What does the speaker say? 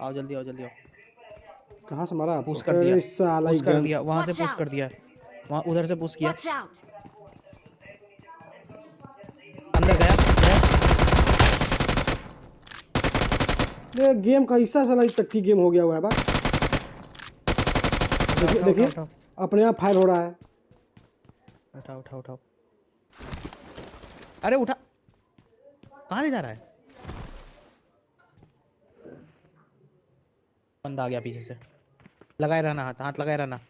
आओ जल्दी आओ जल्दी आओ। कहाँ से मारा पुश कर दिया। पुश कर दिया वहाँ से पुश कर दिया। वहाँ उधर से पुश किया। अंदर गया गया। ये गेम का हिस्सा साला ये टट्टी गेम हो गया हुआ है बा देखिए देखिए। अपने आप फायर हो रहा है। उठाओ उठाओ उठाओ। अरे उठा। कहाँ ले जा रहा है? बंदा आ गया पीछे से। लगाए रहना हाथ हाथ लगाए रहना।